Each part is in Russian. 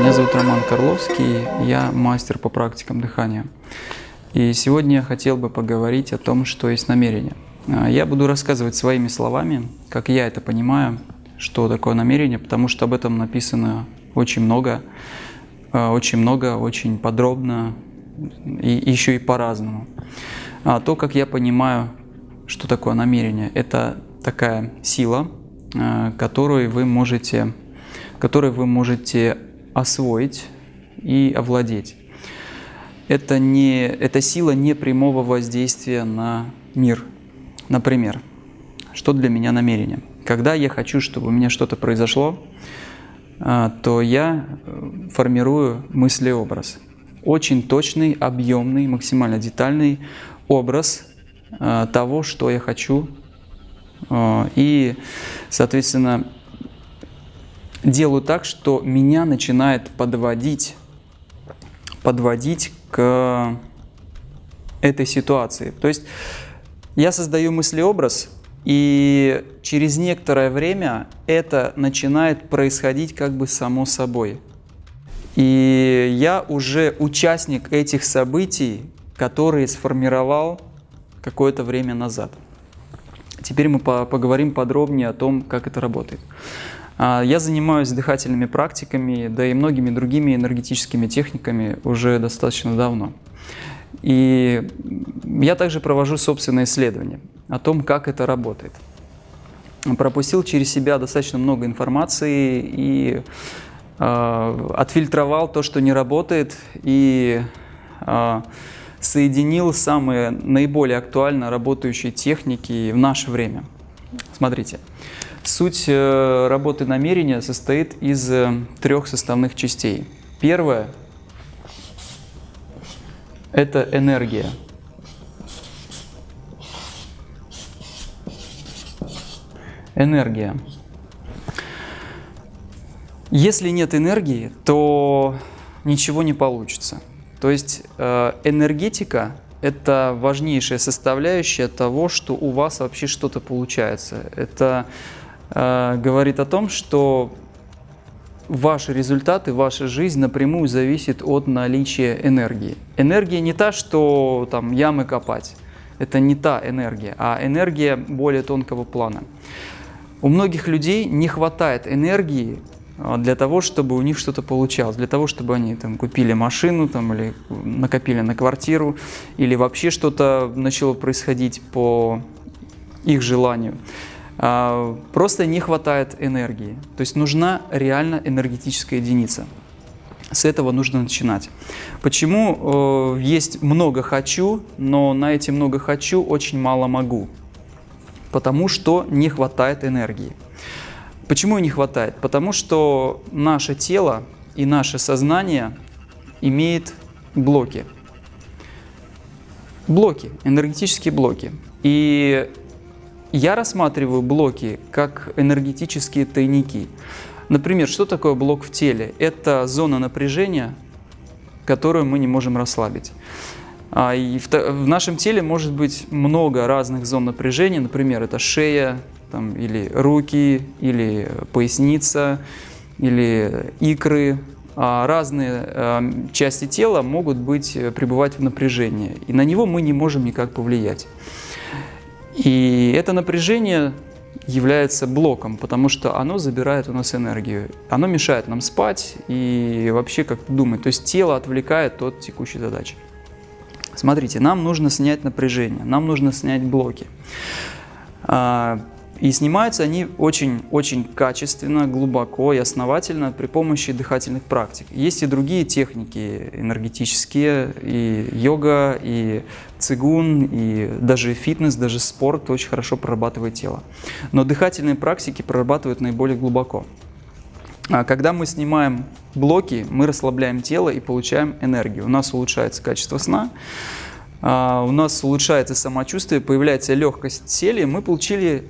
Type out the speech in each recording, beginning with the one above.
Меня зовут Роман Карловский, я мастер по практикам дыхания. И сегодня я хотел бы поговорить о том, что есть намерение. А, я буду рассказывать своими словами, как я это понимаю, что такое намерение, потому что об этом написано очень много, а, очень много, очень подробно и еще и по-разному. А то, как я понимаю, что такое намерение, это такая сила, а, которую вы можете, которой вы можете освоить и овладеть. Это, не, это сила непрямого воздействия на мир. Например, что для меня намерение? Когда я хочу, чтобы у меня что-то произошло, а, то я э, формирую мыслеобраз. Очень точный, объемный, максимально детальный образ а, того, что я хочу. А, и, соответственно, делаю так, что меня начинает подводить, подводить к этой ситуации. То есть я создаю мыслеобраз, и через некоторое время это начинает происходить как бы само собой. И я уже участник этих событий, которые сформировал какое-то время назад. Теперь мы поговорим подробнее о том, как это работает. А, я занимаюсь дыхательными практиками, да и многими другими энергетическими техниками уже достаточно давно. И я также провожу собственные исследования о том, как это работает. Пропустил через себя достаточно много информации и э, отфильтровал то, что не работает, и э, соединил самые наиболее актуально работающие техники в наше время. Смотрите. Суть э, работы намерения состоит из э, трех составных частей. Первое – это энергия. Энергия. Если нет энергии, то ничего не получится. То есть э, энергетика – это важнейшая составляющая того, что у вас вообще что-то получается. Это Э, говорит о том, что ваши результаты, ваша жизнь напрямую зависит от наличия энергии. Энергия не та, что там ямы копать. Это не та энергия, а энергия более тонкого плана. У многих людей не хватает энергии для того, чтобы у них что-то получалось, для того, чтобы они там, купили машину там, или накопили на квартиру, или вообще что-то начало происходить по их желанию. А, просто не хватает энергии. То есть нужна реально энергетическая единица. С этого нужно начинать. Почему э, есть много «хочу», но на эти много «хочу» очень мало «могу»? Потому что не хватает энергии. Почему не хватает? Потому что наше тело и наше сознание имеет блоки. Блоки, энергетические блоки. И я рассматриваю блоки как энергетические тайники. Например, что такое блок в теле? Это зона напряжения, которую мы не можем расслабить. А, и в, в нашем теле может быть много разных зон напряжения, например, это шея, там, или руки, или поясница, или икры. А разные э, части тела могут быть, э, пребывать в напряжении, и на него мы не можем никак повлиять. И это напряжение является блоком, потому что оно забирает у нас энергию. Оно мешает нам спать и вообще как-то думать. То есть тело отвлекает от текущей задачи. Смотрите, нам нужно снять напряжение, нам нужно снять блоки. И снимаются они очень-очень качественно, глубоко и основательно при помощи дыхательных практик. Есть и другие техники энергетические, и йога, и цигун, и даже фитнес, даже спорт очень хорошо прорабатывает тело. Но дыхательные практики прорабатывают наиболее глубоко. А когда мы снимаем блоки, мы расслабляем тело и получаем энергию. У нас улучшается качество сна, а, у нас улучшается самочувствие, появляется легкость тела, мы получили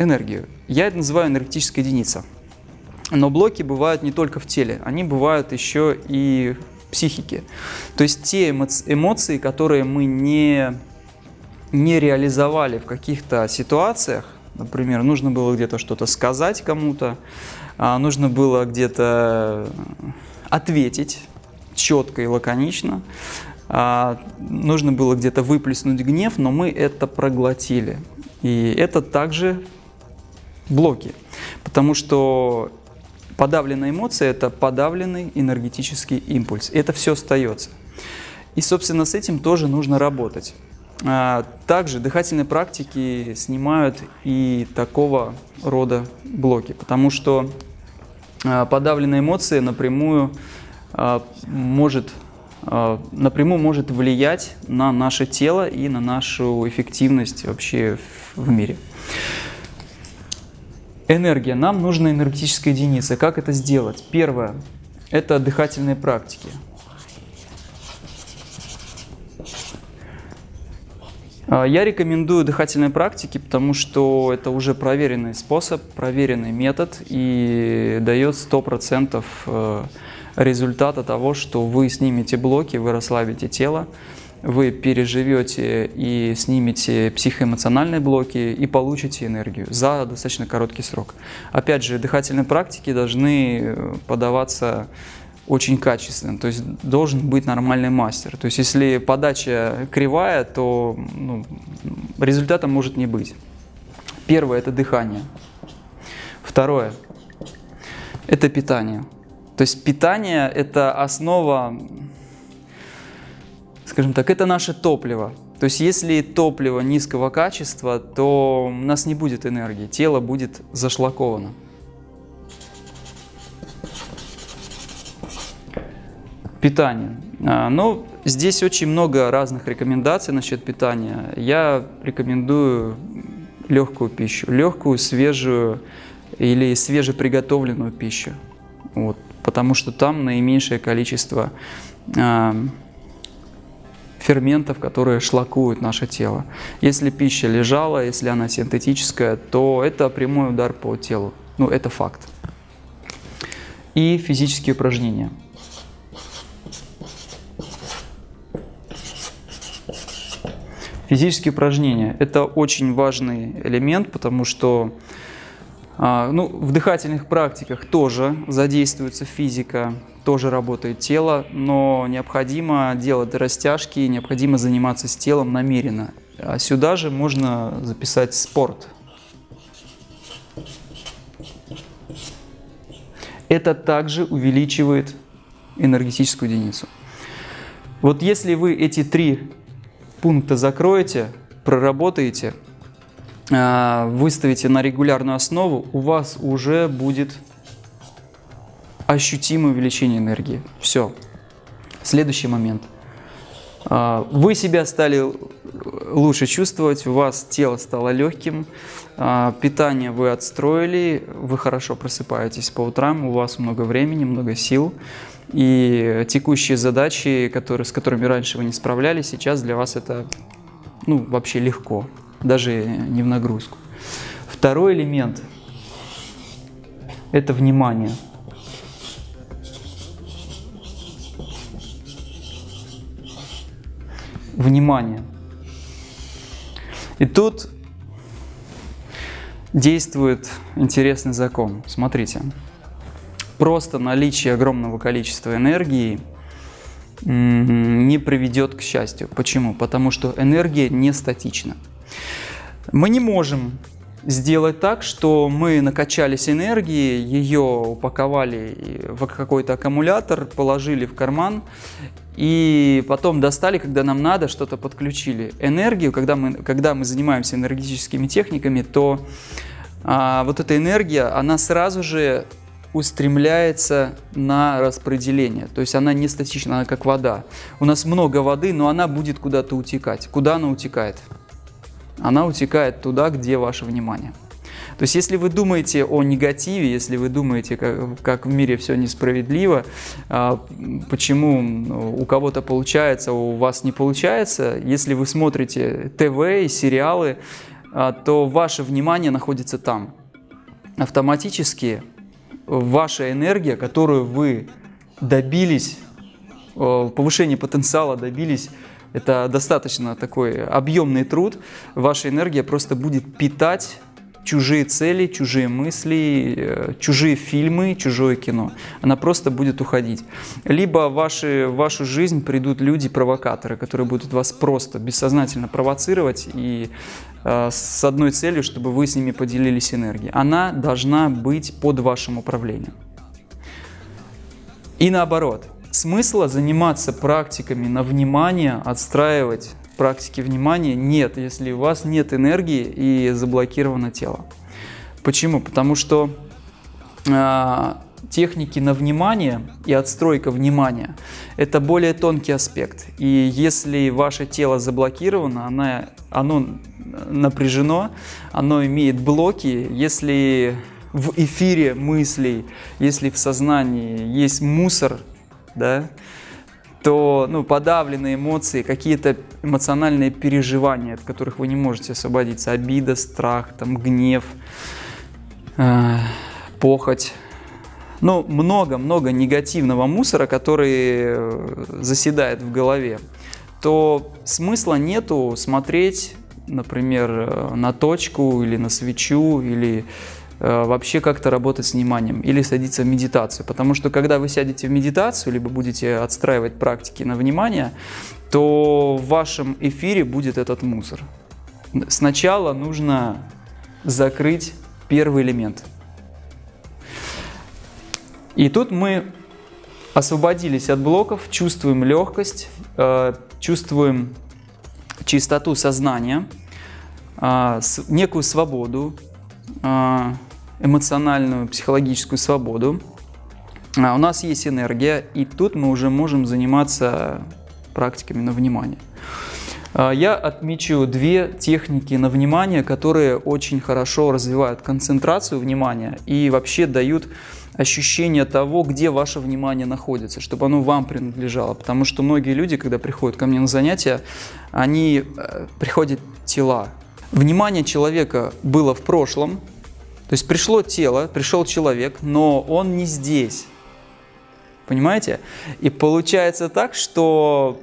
энергию. Я это называю энергетическая единица. Но блоки бывают не только в теле, они бывают еще и в психике. То есть те эмоции, которые мы не, не реализовали в каких-то ситуациях, например, нужно было где-то что-то сказать кому-то, а, нужно было где-то ответить четко и лаконично. А, нужно было где-то выплеснуть гнев, но мы это проглотили. И это также блоки, потому что подавленная эмоция – это подавленный энергетический импульс. Это все остается. И, собственно, с этим тоже нужно работать. А, также дыхательные практики снимают и такого рода блоки, потому что а, подавленная эмоция напрямую а, может напрямую может влиять на наше тело и на нашу эффективность вообще в мире. Энергия. Нам нужна энергетическая единица. Как это сделать? Первое – это дыхательные практики. А, я рекомендую дыхательные практики, потому что это уже проверенный способ, проверенный метод и дает 100% э, результата того, что вы снимете блоки, вы расслабите тело, вы переживете и снимете психоэмоциональные блоки и получите энергию за достаточно короткий срок. Опять же, дыхательные практики должны э, подаваться очень качественно, то есть должен быть нормальный мастер. То есть если подача кривая, то ну, результата может не быть. Первое – это дыхание. Второе – это питание. То есть питание – это основа, скажем так, это наше топливо. То есть если топливо низкого качества, то у нас не будет энергии, тело будет зашлаковано. Питание. А, ну, здесь очень много разных рекомендаций насчет питания. Я рекомендую легкую пищу, легкую, свежую или свежеприготовленную пищу. Вот, потому что там наименьшее количество э, ферментов, которые шлакуют наше тело. Если пища лежала, если она синтетическая, то это прямой удар по телу. Ну, это факт. И физические упражнения. Физические упражнения – это очень важный элемент, потому что ну, в дыхательных практиках тоже задействуется физика, тоже работает тело, но необходимо делать растяжки, необходимо заниматься с телом намеренно. А сюда же можно записать спорт. Это также увеличивает энергетическую единицу. Вот если вы эти три пункта закроете, проработаете, а, выставите на регулярную основу, у вас уже будет ощутимое увеличение энергии. Все. Следующий момент. А, вы себя стали лучше чувствовать, у вас тело стало легким, а, питание вы отстроили, вы хорошо просыпаетесь по утрам, у вас много времени, много сил. И текущие задачи, которые, с которыми раньше вы не справлялись, сейчас для вас это ну, вообще легко, даже не в нагрузку. Второй элемент – это внимание. Внимание. И тут действует интересный закон. Смотрите просто наличие огромного количества энергии не приведет к счастью. Почему? Потому что энергия не статична. Мы не можем сделать так, что мы накачались энергией, ее упаковали в какой-то аккумулятор, положили в карман и потом достали, когда нам надо, что-то подключили. Энергию, когда мы, когда мы занимаемся энергетическими техниками, то а, вот эта энергия, она сразу же устремляется на распределение. То есть она не статична, она как вода. У нас много воды, но она будет куда-то утекать. Куда она утекает? Она утекает туда, где ваше внимание. То есть если вы думаете о негативе, если вы думаете, как, как в мире все несправедливо, а, почему ну, у кого-то получается, у вас не получается, если вы смотрите ТВ и сериалы, а, то ваше внимание находится там. Автоматически ваша энергия, которую вы добились, э, повышения потенциала добились, это достаточно такой объемный труд, ваша энергия просто будет питать чужие цели, чужие мысли, э, чужие фильмы, чужое кино. Она просто будет уходить. Либо в вашу жизнь придут люди-провокаторы, которые будут вас просто бессознательно провоцировать и э, с одной целью, чтобы вы с ними поделились энергией. Она должна быть под вашим управлением. И наоборот, смысла заниматься практиками на внимание, отстраивать практики внимания нет, если у вас нет энергии и заблокировано тело. Почему? Потому что э, техники на внимание и отстройка внимания – это более тонкий аспект. И если ваше тело заблокировано, оно, оно напряжено, оно имеет блоки, если в эфире мыслей, если в сознании есть мусор, да, то ну, подавленные эмоции, какие-то эмоциональные переживания, от которых вы не можете освободиться, обида, страх, там, гнев, э, похоть, ну, много-много негативного мусора, который э, заседает в голове, то смысла нету смотреть, например, э, на точку или на свечу, или вообще как-то работать с вниманием или садиться в медитацию. Потому что когда вы сядете в медитацию, либо будете отстраивать практики на внимание, то в вашем эфире будет этот мусор. Сначала нужно закрыть первый элемент. И тут мы освободились от блоков, чувствуем легкость, э, чувствуем чистоту сознания, э, некую свободу, эмоциональную, психологическую свободу. А у нас есть энергия, и тут мы уже можем заниматься практиками на внимание. А, я отмечу две техники на внимание, которые очень хорошо развивают концентрацию внимания и вообще дают ощущение того, где ваше внимание находится, чтобы оно вам принадлежало. Потому что многие люди, когда приходят ко мне на занятия, они э, приходят тела. Внимание человека было в прошлом, то есть пришло тело, пришел человек, но он не здесь. Понимаете? И получается так, что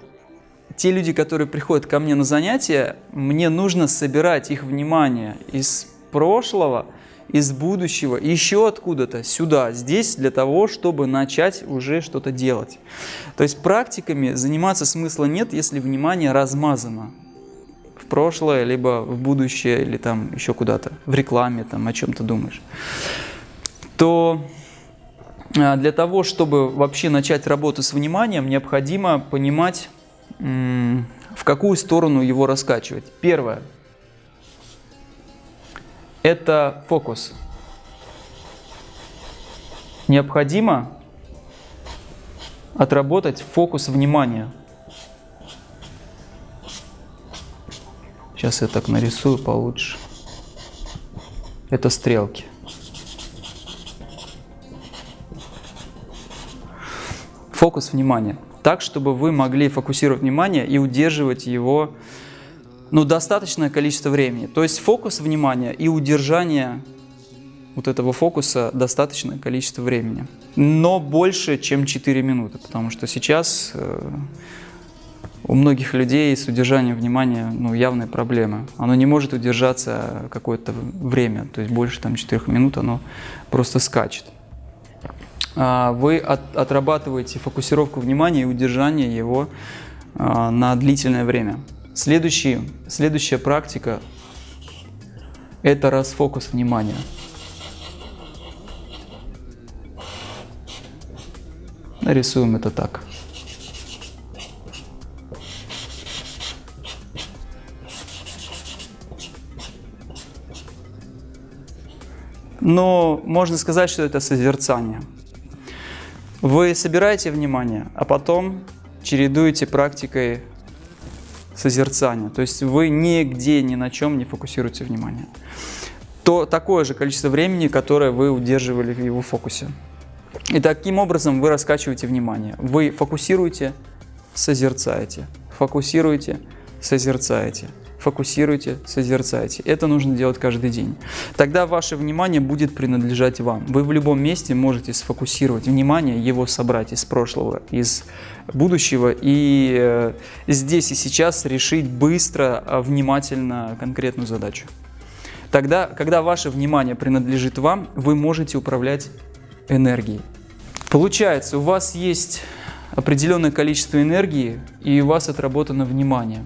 те люди, которые приходят ко мне на занятия, мне нужно собирать их внимание из прошлого, из будущего, еще откуда-то сюда, здесь, для того, чтобы начать уже что-то делать. То есть практиками заниматься смысла нет, если внимание размазано прошлое, либо в будущее, или там еще куда-то, в рекламе, там о чем-то думаешь, то а, для того, чтобы вообще начать работу с вниманием, необходимо понимать, в какую сторону его раскачивать. Первое – это фокус. Необходимо отработать фокус внимания – Сейчас я так нарисую получше. Это стрелки. Фокус внимания. Так, чтобы вы могли фокусировать внимание и удерживать его ну, достаточное количество времени. То есть фокус внимания и удержание вот этого фокуса достаточное количество времени. Но больше, чем 4 минуты, потому что сейчас э, у многих людей с удержанием внимания ну, явные проблемы. Оно не может удержаться какое-то время, то есть больше там 4 минут оно просто скачет. А, вы от, отрабатываете фокусировку внимания и удержание его а, на длительное время. Следующий, следующая практика – это расфокус внимания. Нарисуем это так. Но можно сказать, что это созерцание. Вы собираете внимание, а потом чередуете практикой созерцания. То есть вы нигде, ни на чем не фокусируете внимание. То такое же количество времени, которое вы удерживали в его фокусе. И таким образом вы раскачиваете внимание. Вы фокусируете, созерцаете, фокусируете, созерцаете фокусируйте, созерцайте. Это нужно делать каждый день. Тогда ваше внимание будет принадлежать вам. Вы в любом месте можете сфокусировать внимание, его собрать из прошлого, из будущего и э, здесь и сейчас решить быстро, а, внимательно конкретную задачу. Тогда, когда ваше внимание принадлежит вам, вы можете управлять энергией. Получается, у вас есть определенное количество энергии, и у вас отработано внимание.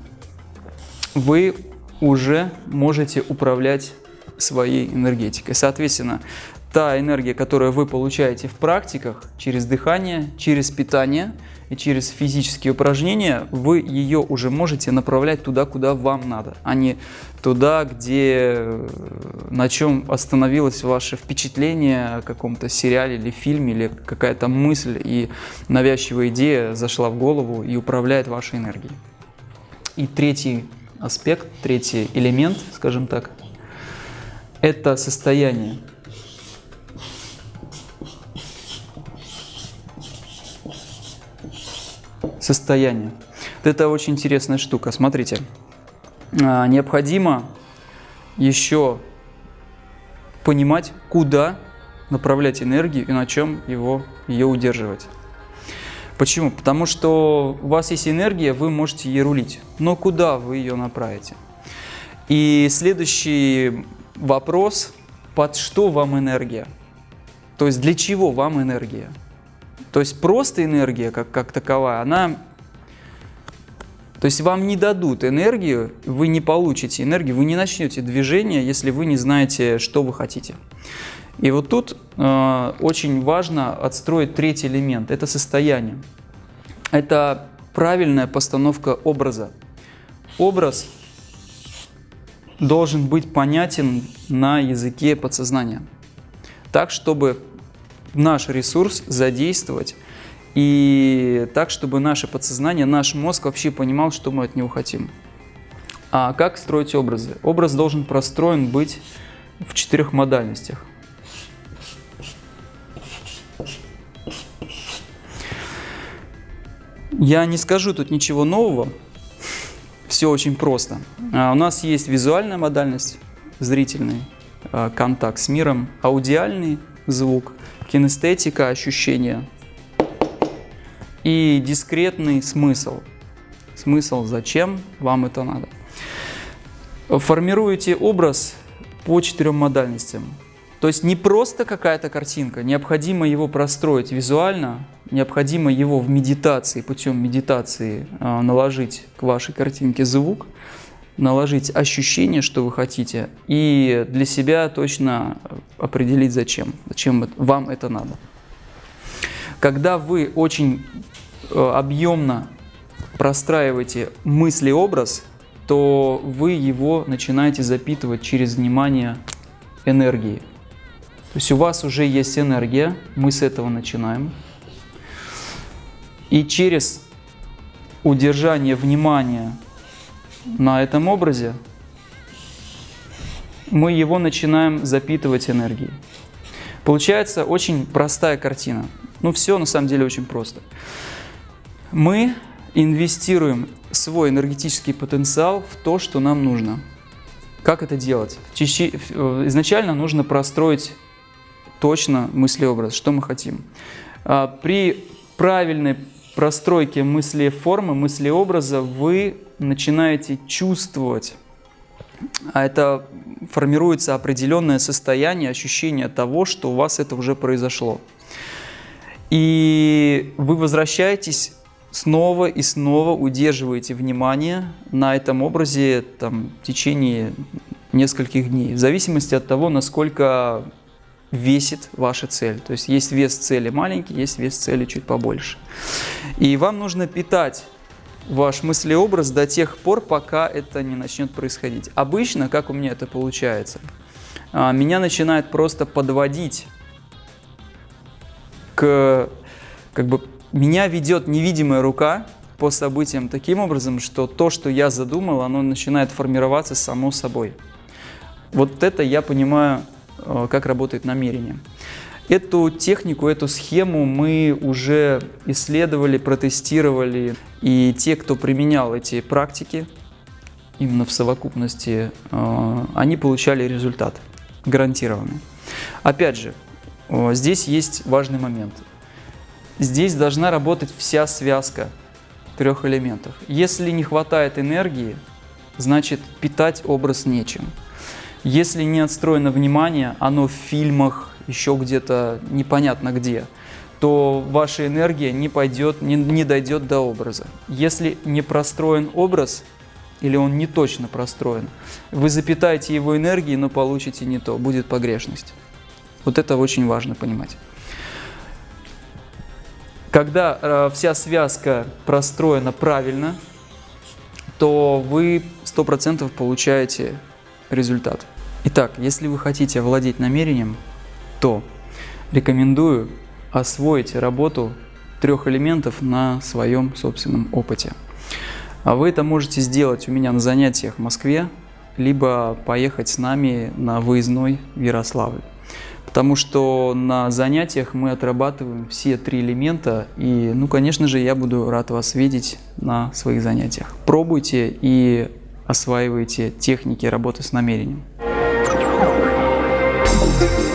Вы уже можете управлять своей энергетикой. Соответственно, та энергия, которую вы получаете в практиках через дыхание, через питание и через физические упражнения, вы ее уже можете направлять туда, куда вам надо, а не туда, где, на чем остановилось ваше впечатление о каком-то сериале или фильме, или какая-то мысль и навязчивая идея зашла в голову и управляет вашей энергией. И третий аспект, третий элемент, скажем так, это состояние. Состояние. Это очень интересная штука. Смотрите, а, необходимо еще понимать, куда направлять энергию и на чем его, ее удерживать. Почему? Потому что у вас есть энергия, вы можете ей рулить, но куда вы ее направите? И следующий вопрос, под что вам энергия? То есть для чего вам энергия? То есть просто энергия как, как таковая, она... То есть вам не дадут энергию, вы не получите энергию, вы не начнете движение, если вы не знаете, что вы хотите. И вот тут э, очень важно отстроить третий элемент – это состояние. Это правильная постановка образа. Образ должен быть понятен на языке подсознания, так, чтобы наш ресурс задействовать и так, чтобы наше подсознание, наш мозг вообще понимал, что мы от него хотим. А как строить образы? Образ должен простроен быть в четырех модальностях. Я не скажу тут ничего нового, все очень просто. А у нас есть визуальная модальность, зрительный а, контакт с миром, аудиальный звук, кинестетика, ощущения и дискретный смысл. Смысл, зачем вам это надо. Формируете образ по четырем модальностям. То есть не просто какая-то картинка, необходимо его простроить визуально, необходимо его в медитации, путем медитации а, наложить к вашей картинке звук, наложить ощущение, что вы хотите, и для себя точно определить, зачем, зачем вам это надо. Когда вы очень э, объемно простраиваете мысли-образ, то вы его начинаете запитывать через внимание энергии. То есть у вас уже есть энергия, мы с этого начинаем. И через удержание внимания на этом образе мы его начинаем запитывать энергией. Получается очень простая картина. Ну все на самом деле очень просто. Мы инвестируем свой энергетический потенциал в то, что нам нужно. Как это делать? Изначально нужно простроить точно мыслеобраз, что мы хотим. А, при правильной простройке мысли-формы, мыслеобраза вы начинаете чувствовать, а это формируется определенное состояние, ощущение того, что у вас это уже произошло. И вы возвращаетесь снова и снова, удерживаете внимание на этом образе там, в течение нескольких дней, в зависимости от того, насколько весит ваша цель. То есть есть вес цели маленький, есть вес цели чуть побольше. И вам нужно питать ваш мыслеобраз до тех пор, пока это не начнет происходить. Обычно, как у меня это получается, а, меня начинает просто подводить как бы, меня ведет невидимая рука по событиям таким образом, что то, что я задумал, оно начинает формироваться само собой. Вот это я понимаю Э, как работает намерение. Эту технику, эту схему мы уже исследовали, протестировали. И те, кто применял эти практики, именно в совокупности, э, они получали результат гарантированный. Опять же, здесь есть важный момент. Здесь должна работать вся связка трех элементов. Если не хватает энергии, значит питать образ нечем. Если не отстроено внимание, оно в фильмах, еще где-то непонятно где, то ваша энергия не пойдет, не, не дойдет до образа. Если не простроен образ, или он не точно простроен, вы запитаете его энергией, но получите не то, будет погрешность. Вот это очень важно понимать. Когда э, вся связка простроена правильно, то вы 100% получаете результат. Итак, если вы хотите овладеть намерением, то рекомендую освоить работу трех элементов на своем собственном опыте. А вы это можете сделать у меня на занятиях в Москве, либо поехать с нами на выездной в Ярославль. Потому что на занятиях мы отрабатываем все три элемента, и, ну, конечно же, я буду рад вас видеть на своих занятиях. Пробуйте и осваивайте техники работы с намерением. Thank you.